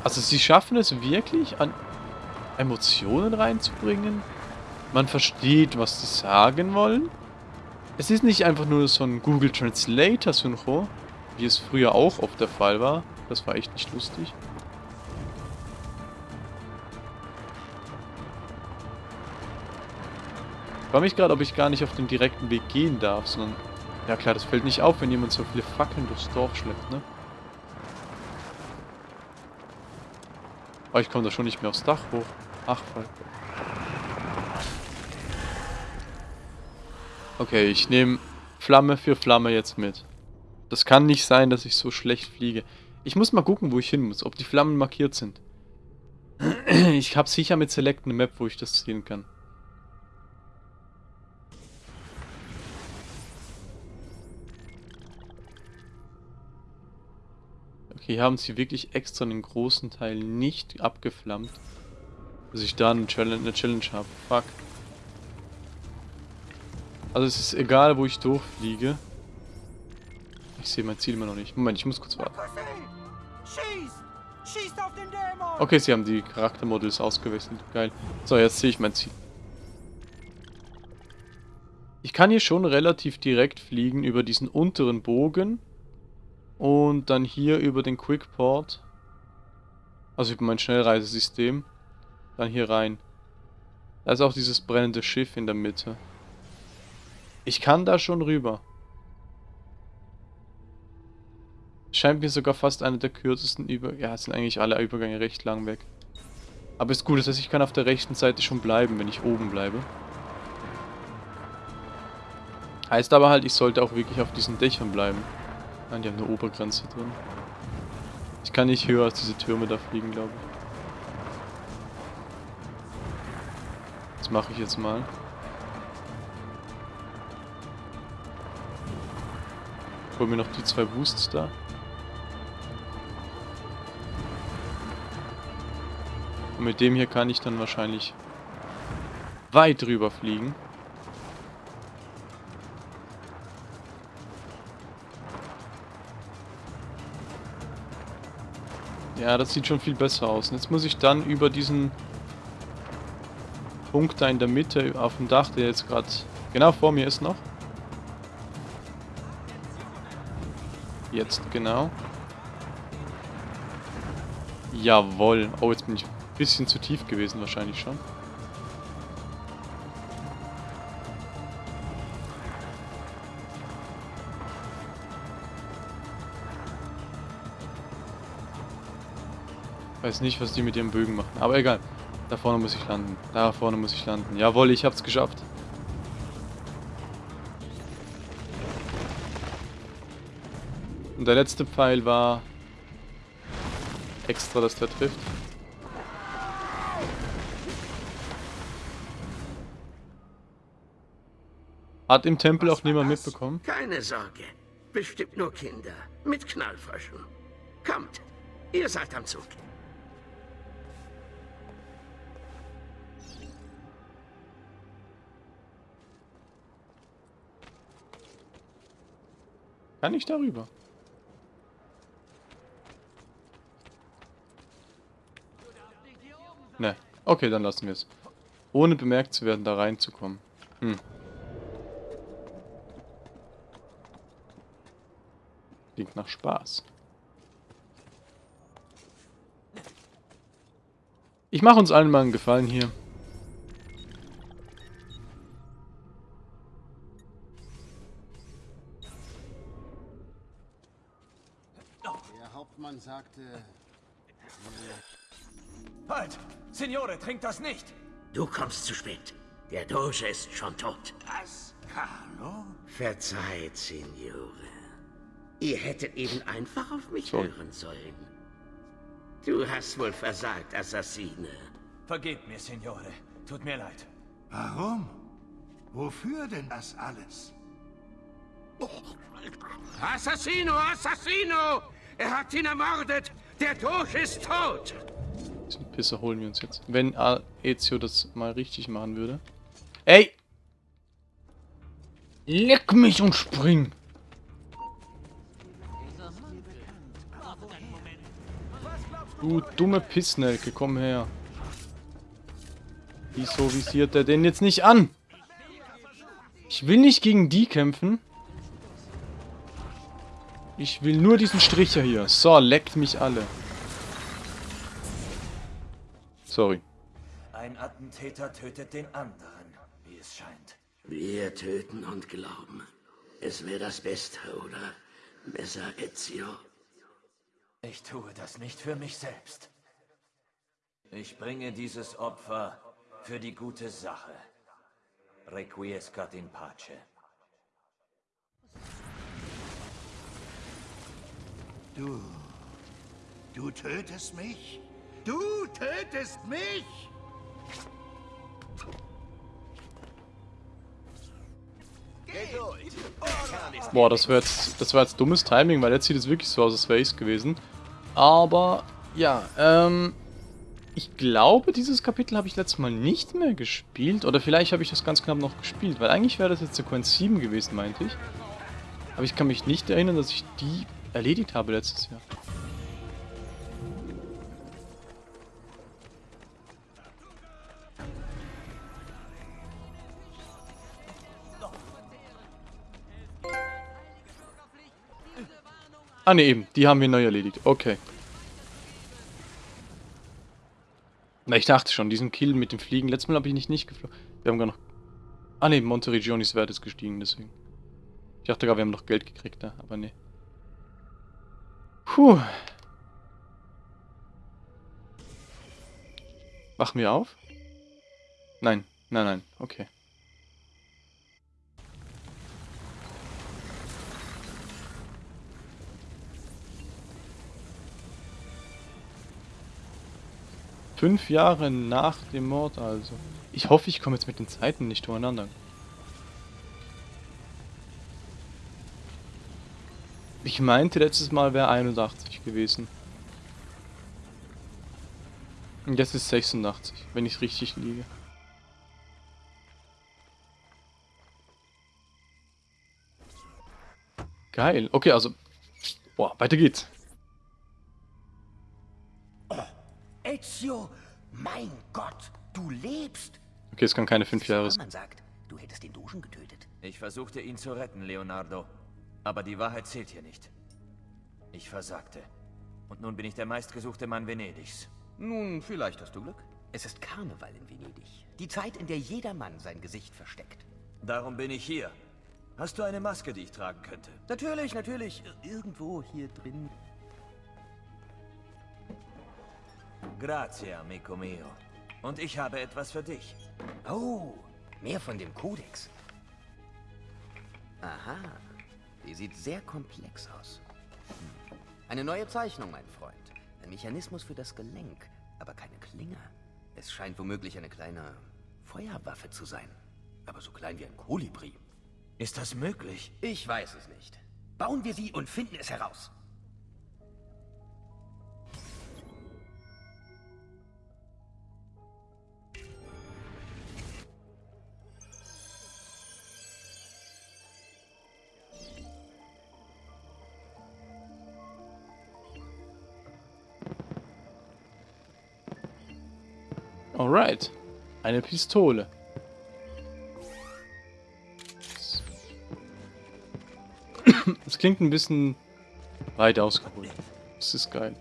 Also sie schaffen es wirklich, an Emotionen reinzubringen man versteht, was sie sagen wollen. Es ist nicht einfach nur so ein Google Translator Synchro, wie es früher auch oft der Fall war. Das war echt nicht lustig. Frage mich gerade, ob ich gar nicht auf den direkten Weg gehen darf, sondern... Ja klar, das fällt nicht auf, wenn jemand so viele Fackeln durchs Dorf schleppt, ne? Oh, ich komme da schon nicht mehr aufs Dach hoch. Ach, voll. Okay, ich nehme Flamme für Flamme jetzt mit. Das kann nicht sein, dass ich so schlecht fliege. Ich muss mal gucken, wo ich hin muss, ob die Flammen markiert sind. Ich habe sicher mit Select eine Map, wo ich das sehen kann. Okay, hier haben sie wirklich extra einen großen Teil nicht abgeflammt, dass ich da eine Challenge, eine Challenge habe. Fuck. Also es ist egal, wo ich durchfliege. Ich sehe mein Ziel immer noch nicht. Moment, ich muss kurz warten. Okay, sie haben die Charaktermodels ausgewechselt. Geil. So, jetzt sehe ich mein Ziel. Ich kann hier schon relativ direkt fliegen über diesen unteren Bogen. Und dann hier über den Quickport. Also über mein Schnellreisesystem. Dann hier rein. Da ist auch dieses brennende Schiff in der Mitte. Ich kann da schon rüber. scheint mir sogar fast einer der kürzesten Über... Ja, es sind eigentlich alle Übergänge recht lang weg. Aber ist gut, das heißt, ich kann auf der rechten Seite schon bleiben, wenn ich oben bleibe. Heißt aber halt, ich sollte auch wirklich auf diesen Dächern bleiben. Nein, die haben eine Obergrenze drin. Ich kann nicht höher als diese Türme da fliegen, glaube ich. Das mache ich jetzt mal. Hol mir noch die zwei Boosts da. Und mit dem hier kann ich dann wahrscheinlich weit drüber fliegen. Ja, das sieht schon viel besser aus. Und jetzt muss ich dann über diesen Punkt da in der Mitte auf dem Dach, der jetzt gerade genau vor mir ist noch. Jetzt genau. Jawohl. Oh, jetzt bin ich ein bisschen zu tief gewesen wahrscheinlich schon. Weiß nicht, was die mit ihren Bögen machen. Aber egal. Da vorne muss ich landen. Da vorne muss ich landen. Jawohl, ich hab's geschafft. Und der letzte Pfeil war extra, dass der trifft. Hat im Tempel auch niemand das? mitbekommen? Keine Sorge. Bestimmt nur Kinder. Mit Knallfröschen. Kommt, ihr seid am Zug. Kann ich darüber? Ne. Okay, dann lassen wir es. Ohne bemerkt zu werden, da reinzukommen. Hm. Klingt nach Spaß. Ich mache uns allen mal einen Gefallen hier. Sagte... Halt! Signore, trinkt das nicht! Du kommst zu spät. Der Doge ist schon tot. Was? Carlo? Verzeiht, Signore. Ihr hättet eben einfach auf mich Sorry. hören sollen. Du hast wohl versagt, Assassine. Vergebt mir, Signore. Tut mir leid. Warum? Wofür denn das alles? Assassino, Assassino! Er hat ihn ermordet! Der Doge ist tot! Diesen Pisser holen wir uns jetzt. Wenn Ezio das mal richtig machen würde. Ey! Leck mich und spring! Du dumme Pissnelke, komm her. Wieso visiert er den jetzt nicht an? Ich will nicht gegen die kämpfen. Ich will nur diesen Stricher hier. So, leckt mich alle. Sorry. Ein Attentäter tötet den anderen, wie es scheint. Wir töten und glauben. Es wäre das Beste, oder? Messer Ezio. Ich tue das nicht für mich selbst. Ich bringe dieses Opfer für die gute Sache. Requiescat in pace. Du... Du tötest mich? Du tötest mich? Boah, das war jetzt, das war jetzt dummes Timing, weil jetzt sieht es wirklich so aus, als wäre ich gewesen. Aber, ja, ähm, ich glaube, dieses Kapitel habe ich letztes Mal nicht mehr gespielt. Oder vielleicht habe ich das ganz knapp noch gespielt, weil eigentlich wäre das jetzt Sequenz 7 gewesen, meinte ich. Aber ich kann mich nicht erinnern, dass ich die erledigt habe letztes Jahr. Ah ne, eben. Die haben wir neu erledigt. Okay. Na, ich dachte schon, diesen Kill mit dem Fliegen. Letztes Mal habe ich nicht, nicht geflogen. Wir haben gar noch... Ah ne, Monterigionis Wert ist gestiegen, deswegen. Ich dachte gar, wir haben noch Geld gekriegt da, aber ne. Puh. Wachen wir auf? Nein, nein, nein, okay. Fünf Jahre nach dem Mord also. Ich hoffe, ich komme jetzt mit den Zeiten nicht durcheinander. Ich meinte, letztes Mal wäre 81 gewesen. Und jetzt ist 86, wenn ich richtig liege. Geil. Okay, also... Boah, weiter geht's. Ezio, mein Gott, du lebst. Okay, es kann keine fünf Jahre sein. Man sagt, du hättest den Dogen getötet. Ich versuchte ihn zu retten, Leonardo. Aber die Wahrheit zählt hier nicht. Ich versagte. Und nun bin ich der meistgesuchte Mann Venedigs. Nun, vielleicht hast du Glück. Es ist Karneval in Venedig. Die Zeit, in der jeder Mann sein Gesicht versteckt. Darum bin ich hier. Hast du eine Maske, die ich tragen könnte? Natürlich, natürlich. Irgendwo hier drin. Grazie, amico mio. Und ich habe etwas für dich. Oh, mehr von dem Kodex. Aha, die sieht sehr komplex aus. Hm. Eine neue Zeichnung, mein Freund. Ein Mechanismus für das Gelenk, aber keine Klinge. Es scheint womöglich eine kleine Feuerwaffe zu sein. Aber so klein wie ein Kolibri. Ist das möglich? Ich weiß es nicht. Bauen wir sie und finden es heraus. Alright. Eine Pistole. Es klingt ein bisschen weit ausgeholt. Das ist geil.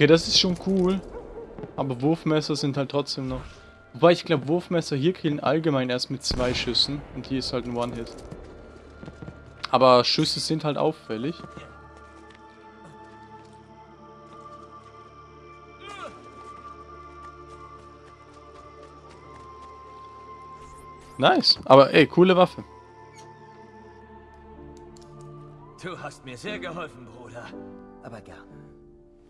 Okay, das ist schon cool. Aber Wurfmesser sind halt trotzdem noch... Wobei ich glaube, Wurfmesser hier killen allgemein erst mit zwei Schüssen. Und hier ist halt ein One-Hit. Aber Schüsse sind halt auffällig. Nice. Aber ey, coole Waffe. Du hast mir sehr geholfen, Bruder. Aber gerne.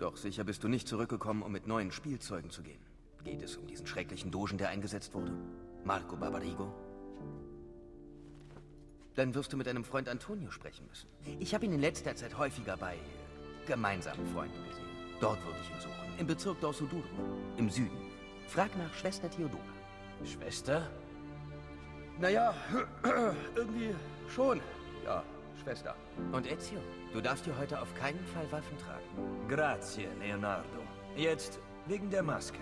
Doch sicher bist du nicht zurückgekommen, um mit neuen Spielzeugen zu gehen. Geht es um diesen schrecklichen Dogen, der eingesetzt wurde? Marco Barbarigo? Dann wirst du mit deinem Freund Antonio sprechen müssen. Ich habe ihn in letzter Zeit häufiger bei gemeinsamen Freunden gesehen. Dort würde ich ihn suchen. Im Bezirk Dorsoduro. Im Süden. Frag nach Schwester Theodora. Schwester? Naja, irgendwie schon. Ja, Schwester. Und Ezio, du darfst dir heute auf keinen Fall Waffen tragen. Grazie, Leonardo. Jetzt wegen der Maske.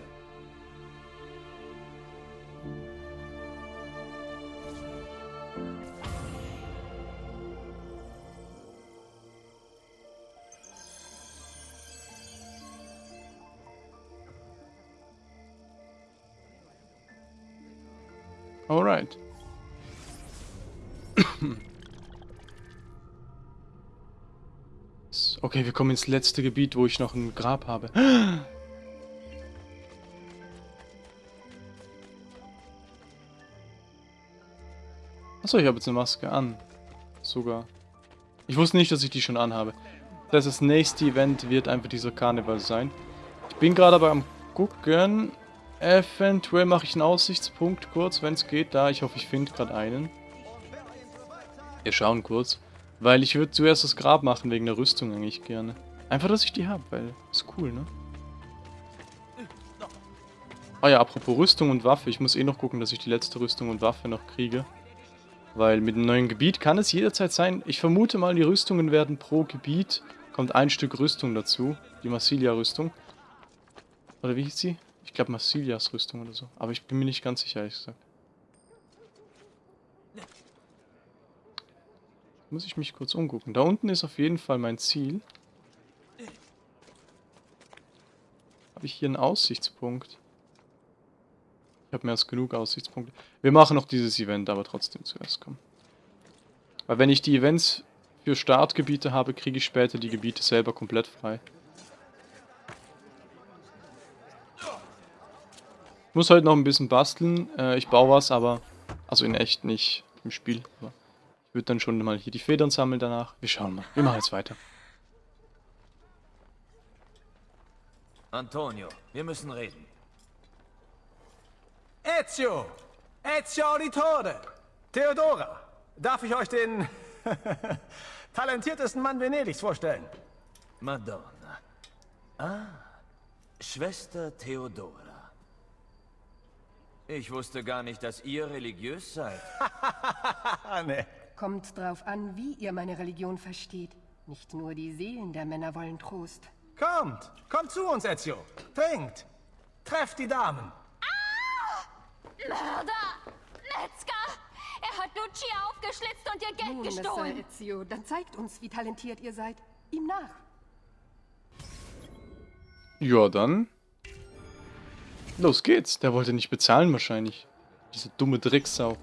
Alright. Okay, wir kommen ins letzte Gebiet, wo ich noch ein Grab habe. Achso, ich habe jetzt eine Maske an. Sogar. Ich wusste nicht, dass ich die schon anhabe. Das, heißt, das nächste Event wird einfach dieser Karneval sein. Ich bin gerade aber am gucken. Eventuell mache ich einen Aussichtspunkt kurz, wenn es geht. Da, ich hoffe, ich finde gerade einen. Wir schauen kurz. Weil ich würde zuerst das Grab machen, wegen der Rüstung eigentlich gerne. Einfach, dass ich die habe, weil ist cool, ne? Ah ja, apropos Rüstung und Waffe. Ich muss eh noch gucken, dass ich die letzte Rüstung und Waffe noch kriege. Weil mit dem neuen Gebiet kann es jederzeit sein. Ich vermute mal, die Rüstungen werden pro Gebiet kommt ein Stück Rüstung dazu. Die Massilia-Rüstung. Oder wie hieß sie? Ich glaube Massilias Rüstung oder so. Aber ich bin mir nicht ganz sicher, ehrlich gesagt. Muss ich mich kurz umgucken. Da unten ist auf jeden Fall mein Ziel. Habe ich hier einen Aussichtspunkt? Ich habe mehr als genug Aussichtspunkte. Wir machen noch dieses Event, aber trotzdem zuerst kommen. Weil wenn ich die Events für Startgebiete habe, kriege ich später die Gebiete selber komplett frei. Ich muss heute noch ein bisschen basteln. Äh, ich baue was, aber... Also in echt nicht im Spiel. Aber würde dann schon mal hier die Federn sammeln danach. Wir schauen mal. Wir machen jetzt weiter. Antonio, wir müssen reden. Ezio! Ezio Auditore! Theodora! Darf ich euch den talentiertesten Mann Venedigs vorstellen? Madonna. Ah, Schwester Theodora. Ich wusste gar nicht, dass ihr religiös seid. Nee. Kommt drauf an, wie ihr meine Religion versteht. Nicht nur die Seelen der Männer wollen Trost. Kommt! Kommt zu uns, Ezio! Trinkt! Trefft die Damen! Mörder! Metzger! Er hat Lucia aufgeschlitzt und ihr Geld Nun, Messer gestohlen. Ezio, dann zeigt uns, wie talentiert ihr seid. Ihm nach. Ja, dann. Los geht's. Der wollte nicht bezahlen wahrscheinlich. Diese dumme Drecksau.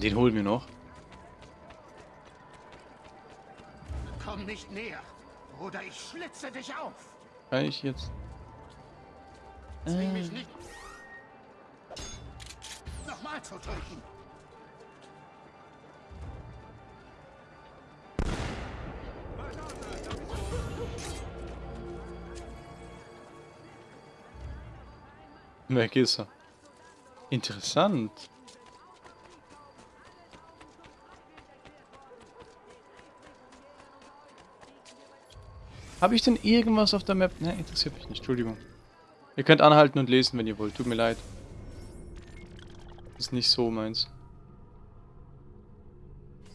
Den holen wir noch. Komm nicht näher, oder ich schlitze dich auf. Kann ich jetzt... Zwing mich nicht. Nochmal zu drücken. Weg ist er. Interessant. Habe ich denn irgendwas auf der Map? Ne, interessiert mich nicht. Entschuldigung. Ihr könnt anhalten und lesen, wenn ihr wollt. Tut mir leid. Ist nicht so meins.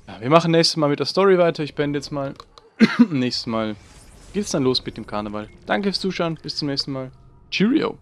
Ja, wir machen nächstes Mal mit der Story weiter. Ich beende jetzt mal. nächstes Mal geht's dann los mit dem Karneval. Danke fürs Zuschauen. Bis zum nächsten Mal. Cheerio.